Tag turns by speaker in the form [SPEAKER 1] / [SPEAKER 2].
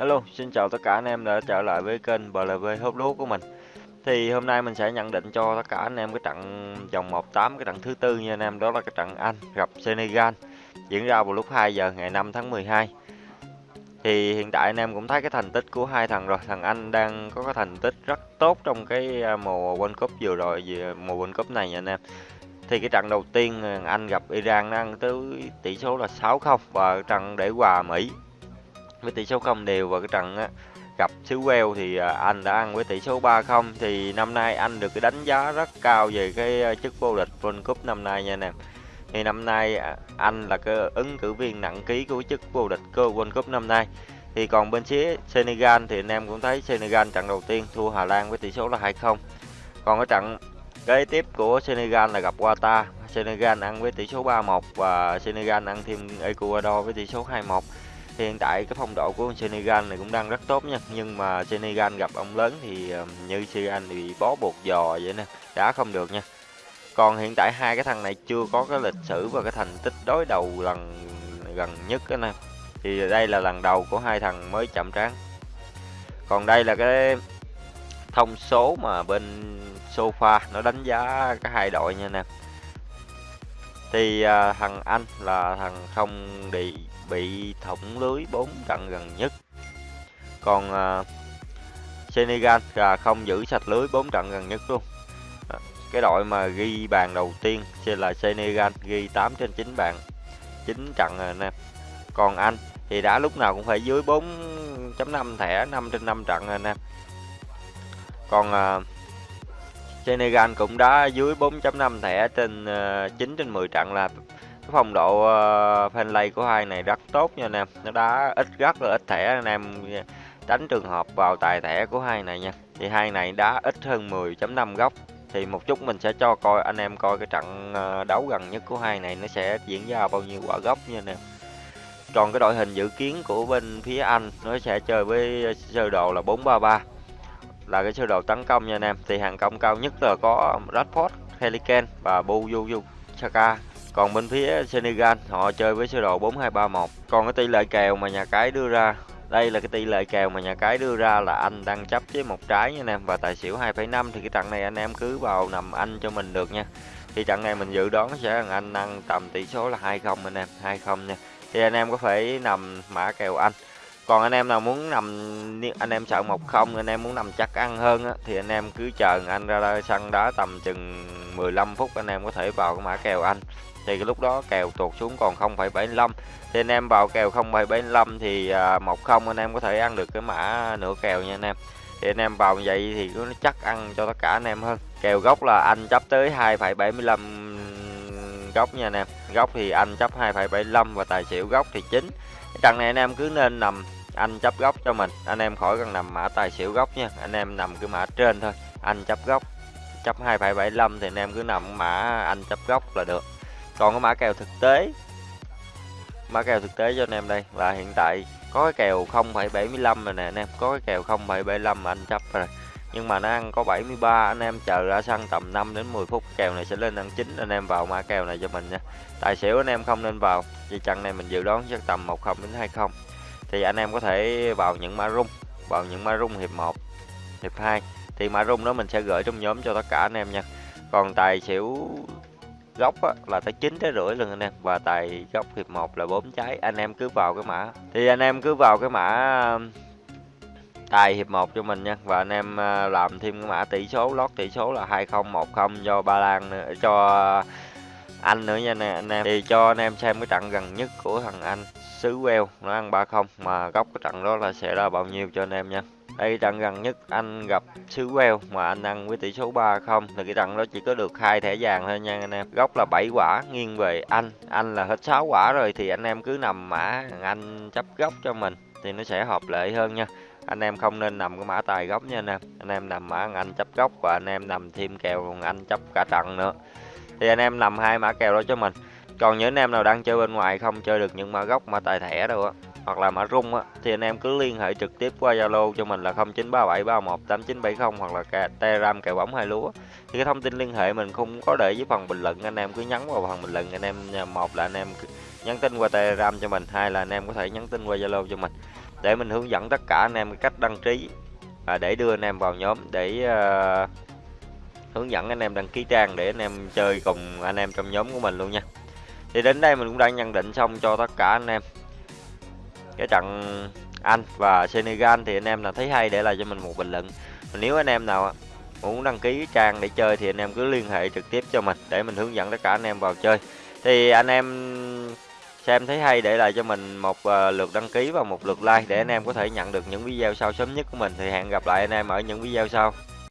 [SPEAKER 1] Hello, xin chào tất cả anh em đã trở lại với kênh BLV hút lúa của mình. Thì hôm nay mình sẽ nhận định cho tất cả anh em cái trận vòng 1/8 cái trận thứ tư nha anh em, đó là cái trận Anh gặp Senegal diễn ra vào lúc 2 giờ ngày 5 tháng 12. Thì hiện tại anh em cũng thấy cái thành tích của hai thằng rồi, thằng Anh đang có cái thành tích rất tốt trong cái à, mùa World Cup vừa rồi, mùa World Cup này nha anh em. Thì cái trận đầu tiên à, Anh gặp Iran đang tới tỷ số là 6-0 và trận để hòa Mỹ với tỷ số không đều và cái trận á, gặp xứ Wales thì à, anh đã ăn với tỷ số 3-0 thì năm nay anh được cái đánh giá rất cao về cái à, chức vô địch World Cup năm nay nha anh em. Thì năm nay à, anh là cái ứng cử viên nặng ký của chức vô địch cơ World Cup năm nay. Thì còn bên phía Senegal thì anh em cũng thấy Senegal trận đầu tiên thua Hà Lan với tỷ số là 2-0. Còn cái trận kế tiếp của Senegal là gặp Qatar. Senegal ăn với tỷ số 3-1 và Senegal ăn thêm Ecuador với tỷ số 2-1 hiện tại cái phong độ của Senegal này cũng đang rất tốt nha. Nhưng mà Senegal gặp ông lớn thì như Senegal thì bị bó buộc giò vậy nè, đá không được nha. Còn hiện tại hai cái thằng này chưa có cái lịch sử và cái thành tích đối đầu lần, gần nhất anh nè. Thì đây là lần đầu của hai thằng mới chậm trán. Còn đây là cái thông số mà bên sofa nó đánh giá cái hai đội nha nè thì à, thằng anh là thằng không bị bị thủng lưới 4 trận gần nhất. Còn à, Senegal là không giữ sạch lưới 4 trận gần nhất luôn. À, cái đội mà ghi bàn đầu tiên sẽ là Senegal ghi 8 trên 9 bàn 9 trận rồi nè. Còn anh thì đã lúc nào cũng phải dưới 4.5 thẻ 5 trên 5 trận rồi nè. Còn à, Senegal cũng đã dưới 4.5 thẻ trên ờ, 9 trên 10 trận là cái phong độ ờ, fanlay của hai này rất tốt nha anh em. Nó đá ít rất là ít thẻ anh em ờ, tránh trường hợp vào tài thẻ của hai này nha. Thì hai này đá ít hơn 10.5 góc. Thì một chút mình sẽ cho coi, anh em coi cái trận đấu gần nhất của hai này nó sẽ diễn ra bao nhiêu quả góc nha anh em. Còn cái đội hình dự kiến của bên phía Anh nó sẽ chơi với sơ đồ là 433 là cái sơ đồ tấn công nha anh em thì hàng công cao nhất là có Rashford, Heliken và Buyu Saka còn bên phía Senegal họ chơi với sơ đồ 4231. Còn cái tỷ lệ kèo mà nhà cái đưa ra đây là cái tỷ lệ kèo mà nhà cái đưa ra là anh đang chấp với một trái nha anh em và tài xỉu 2,5 thì cái trận này anh em cứ vào nằm anh cho mình được nha. Thì trận này mình dự đoán sẽ là anh ăn tầm tỷ số là 2-0 anh em, 2-0 nha. Thì anh em có thể nằm mã kèo anh. Còn anh em nào muốn nằm anh em sợ một không anh em muốn nằm chắc ăn hơn á, thì anh em cứ chờ anh ra sân đá tầm chừng 15 phút anh em có thể vào cái mã kèo anh thì cái lúc đó kèo tuột xuống còn 0,75 thì anh em vào kèo 0,75 thì một không anh em có thể ăn được cái mã nửa kèo nha anh em thì anh em vào vậy thì nó chắc ăn cho tất cả anh em hơn kèo gốc là anh chấp tới 2,75 góc nha anh em góc thì anh chấp 2,75 và tài xỉu góc thì chính trận này anh em cứ nên nằm anh chấp góc cho mình. Anh em khỏi cần nằm mã tài xỉu góc nha. Anh em nằm cái mã trên thôi. Anh chấp góc chấp 2,75 thì anh em cứ nằm mã anh chấp góc là được. Còn cái mã kèo thực tế. Mã kèo thực tế cho anh em đây. Là hiện tại có cái kèo 0,75 rồi nè anh em. Có cái kèo 0,75 mà anh chấp rồi. Nhưng mà nó ăn có 73 anh em chờ ra sân tầm 5 đến 10 phút kèo này sẽ lên ăn chín anh em vào mã kèo này cho mình nha. Tài xỉu anh em không nên vào. Vì trận này mình dự đoán chắc tầm 10 đến 20 thì anh em có thể vào những mã rung vào những mã rung hiệp 1 hiệp 2 thì mã rung đó mình sẽ gửi trong nhóm cho tất cả anh em nha. Còn tài xỉu góc á, là tới 9 trái rưỡi lần anh em. Và tài góc hiệp 1 là 4 trái. Anh em cứ vào cái mã. Thì anh em cứ vào cái mã um, tài hiệp 1 cho mình nha. Và anh em à, làm thêm cái mã tỷ số lót tỷ số là 2010 cho Ba Lan à, cho anh nữa nha nè, anh em. Thì cho anh em xem cái trận gần nhất của thằng anh, xứ Wales nó ăn 3-0 mà góc cái trận đó là sẽ là bao nhiêu cho anh em nha. Đây, trận gần nhất anh gặp xứ Wales mà anh ăn với tỷ số 3-0 thì cái trận đó chỉ có được hai thẻ vàng thôi nha anh em. Góc là 7 quả, nghiêng về anh. Anh là hết 6 quả rồi, thì anh em cứ nằm mã anh chấp góc cho mình, thì nó sẽ hợp lệ hơn nha. Anh em không nên nằm cái mã tài góc nha anh em. Anh em nằm mã anh chấp góc, và anh em nằm thêm kèo anh chấp cả trận nữa thì anh em nằm hai mã kèo đó cho mình. Còn những anh em nào đang chơi bên ngoài không chơi được những mã gốc mã tài thẻ đâu á hoặc là mã rung á thì anh em cứ liên hệ trực tiếp qua Zalo cho mình là 0937318970 hoặc là Telegram kèo bóng hai lúa. Thì cái thông tin liên hệ mình không có để dưới phần bình luận anh em cứ nhắn vào phần bình luận anh em một là anh em nhắn tin qua Telegram cho mình hai là anh em có thể nhắn tin qua Zalo cho mình. Để mình hướng dẫn tất cả anh em cách đăng ký à, để đưa anh em vào nhóm để uh, hướng dẫn anh em đăng ký trang để anh em chơi cùng anh em trong nhóm của mình luôn nha thì đến đây mình cũng đã nhận định xong cho tất cả anh em cái trận Anh và Senegal thì anh em nào thấy hay để lại cho mình một bình luận nếu anh em nào muốn đăng ký trang để chơi thì anh em cứ liên hệ trực tiếp cho mình để mình hướng dẫn tất cả anh em vào chơi thì anh em xem thấy hay để lại cho mình một lượt đăng ký và một lượt like để anh em có thể nhận được những video sau sớm nhất của mình thì hẹn gặp lại anh em ở những video sau